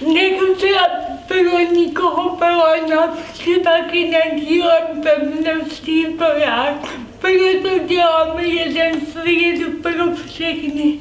Nechci, aby bylo nikoho poleno, navždy taky nedílem pevností to já, Proto děláme jeden svět pro všechny.